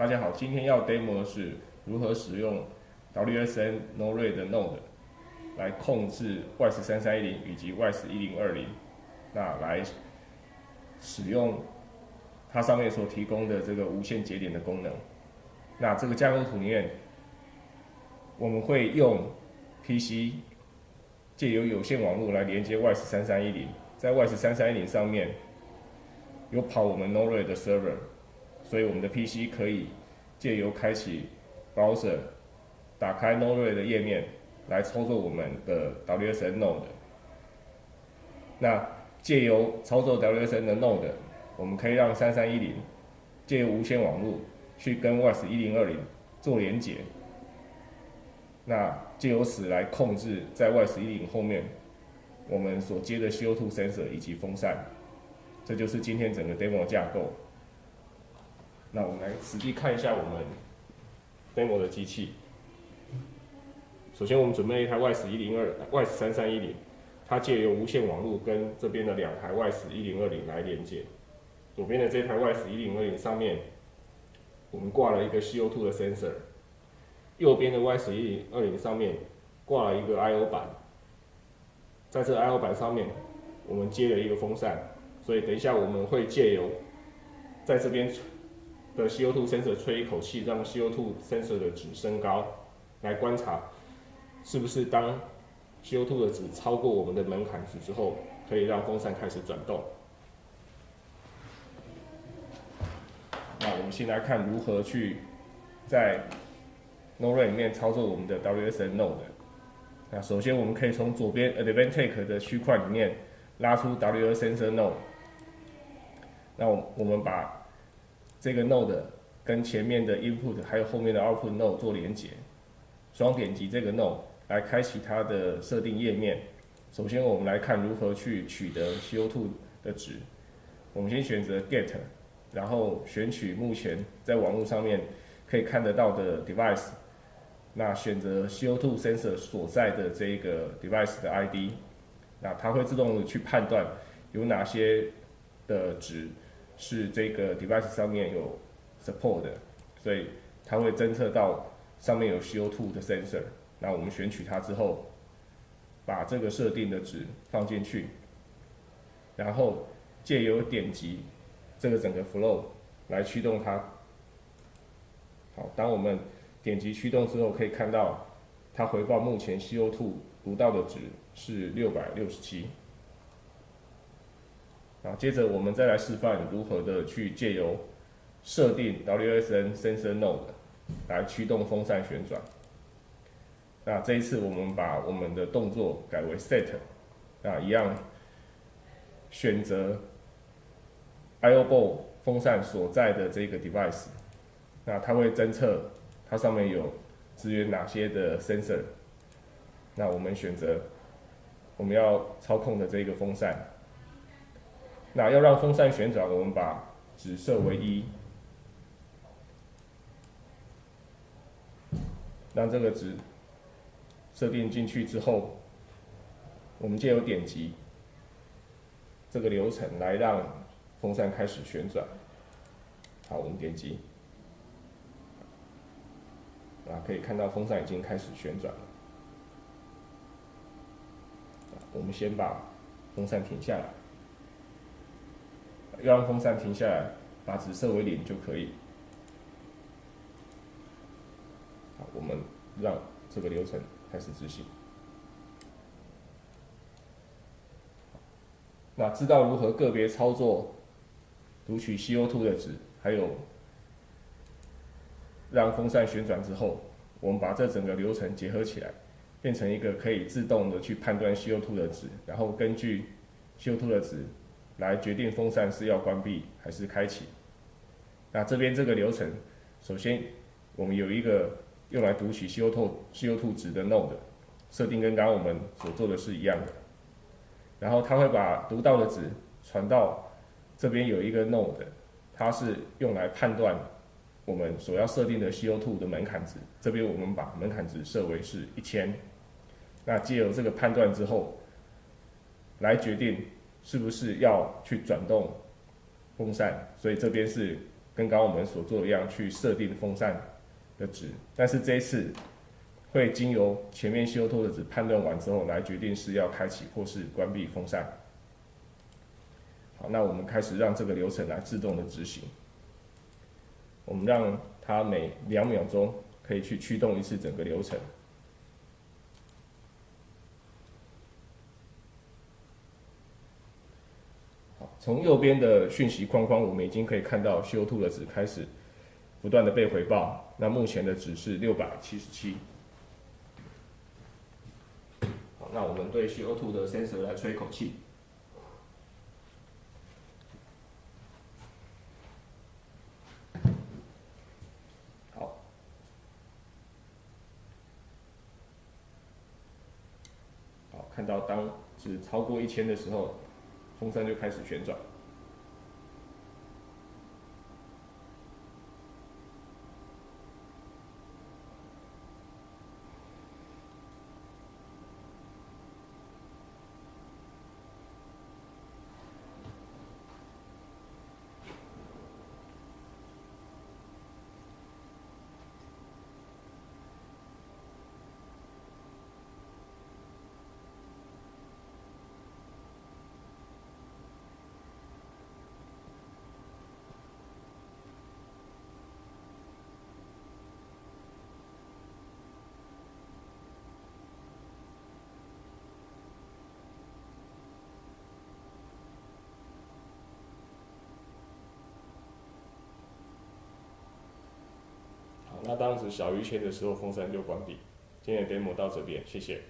大家好，今天要 demo 的是如何使用 WSN Node 的 Node 来控制 YS 三三一零以及 YS 一零二零，那来使用它上面所提供的这个无线节点的功能。那这个架构图里面，我们会用 PC 借由有线网络来连接 YS 三三一零，在 YS 三三一零上面有跑我们 Node 的 server。所以我们的 PC 可以借由开启 browser，打开 Node 的页面来操作我们的 WSN Node。那借由操作 WSN 的 Node，我们可以让三三一零借由无线网络去跟 WS 一零二零做连接。那借由此来控制在 WS 一零后面我们所接的 CO2 sensor 以及风扇。这就是今天整个 demo 架构。那我们来实际看一下我们 demo 的机器。首先，我们准备一台 YS 一零二 YS 三三一零，它借由无线网络跟这边的两台 YS 一零二零来连接。左边的这台 YS 一零二零上面，我们挂了一个 CO2 的 sensor。右边的 YS 一零二零上面挂了一个 I/O 板，在这 I/O 板上面，我们接了一个风扇。所以等一下我们会借由在这边。的 CO2 sensor 吹一口气，让 CO2 sensor 的值升高，来观察是不是当 CO2 的值超过我们的门槛值之后，可以让风扇开始转动。那我们先来看如何去在 Node 里面操作我们的 WSN Node。那首先我们可以从左边 Advantage 的区块里面拉出 WSN Node。那我我们把这个 node 跟前面的 input 还有后面的 output node 做连接，双点击这个 node 来开启它的设定页面。首先我们来看如何去取得 CO2 的值。我们先选择 get，然后选取目前在网络上面可以看得到的 device，那选择 CO2 sensor 所在的这个 device 的 ID，那它会自动的去判断有哪些的值。是这个 device 上面有 support 的，所以它会侦测到上面有 CO2 的 sensor。那我们选取它之后，把这个设定的值放进去，然后借由点击这个整个 flow 来驱动它。好，当我们点击驱动之后，可以看到它回报目前 CO2 读到的值是六百六十七。啊，接着我们再来示范如何的去借由设定 WSN Sensor Node 来驱动风扇旋转。那这一次我们把我们的动作改为 Set，那，一样选择 IO Ball 风扇所在的这个 device，那它会侦测它上面有支援哪些的 sensor。那我们选择我们要操控的这个风扇。那要让风扇旋转，我们把值设为一，让这个值设定进去之后，我们借由点击这个流程来让风扇开始旋转。好，我们点击，啊，可以看到风扇已经开始旋转了。我们先把风扇停下来。要让风扇停下来，把值设为零就可以。好，我们让这个流程开始执行。那知道如何个别操作读取 CO2 的值，还有让风扇旋转之后，我们把这整个流程结合起来，变成一个可以自动的去判断 CO2 的值，然后根据 CO2 的值。来决定风扇是要关闭还是开启。那这边这个流程，首先我们有一个用来读取 CO2 CO2 值的 node，设定跟刚刚我们所做的是一样的。然后它会把读到的值传到这边有一个 node，它是用来判断我们所要设定的 CO2 的门槛值。这边我们把门槛值设为是一千。那借由这个判断之后，来决定。是不是要去转动风扇？所以这边是跟刚刚我们所做的一样去设定风扇的值，但是这一次会经由前面 CO2 的值判断完之后来决定是要开启或是关闭风扇。好，那我们开始让这个流程来自动的执行。我们让它每两秒钟可以去驱动一次整个流程。从右边的讯息框框，我们已经可以看到 CO2 的值开始不断的被回报。那目前的值是六百七十七。好，那我们对 CO2 的 sensor 来吹一口气。好看到当值超过一千的时候，风扇就开始旋转。那当时小于千的时候，风扇就关闭。今天的 demo 到这边，谢谢。